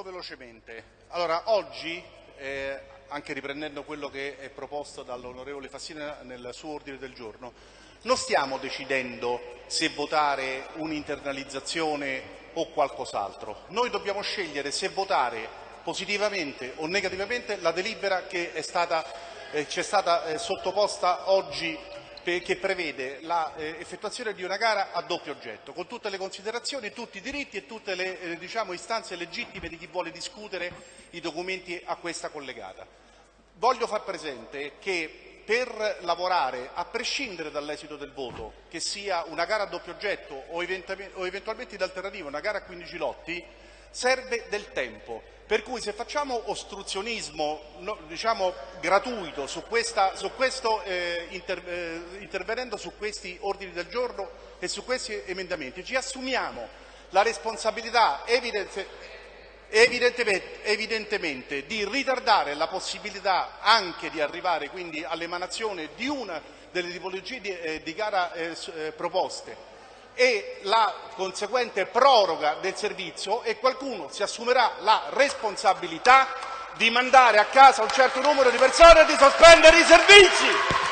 molto velocemente. Allora, oggi, eh, anche riprendendo quello che è proposto dall'onorevole Fassina nel suo ordine del giorno, non stiamo decidendo se votare un'internalizzazione o qualcos'altro. Noi dobbiamo scegliere se votare positivamente o negativamente la delibera che è stata, eh, ci è stata eh, sottoposta oggi che prevede l'effettuazione di una gara a doppio oggetto, con tutte le considerazioni, tutti i diritti e tutte le eh, diciamo, istanze legittime di chi vuole discutere i documenti a questa collegata. Voglio far presente che per lavorare, a prescindere dall'esito del voto, che sia una gara a doppio oggetto o eventualmente in alternativa una gara a 15 lotti, serve del tempo. Per cui se facciamo ostruzionismo no, diciamo, gratuito su, questa, su questo, eh, inter, eh, intervenendo su questi ordini del giorno e su questi emendamenti, ci assumiamo la responsabilità evidente, evidentemente, evidentemente, di ritardare la possibilità anche di arrivare quindi all'emanazione di una delle tipologie di, eh, di gara eh, eh, proposte e la conseguente proroga del servizio e qualcuno si assumerà la responsabilità di mandare a casa un certo numero di persone e di sospendere i servizi.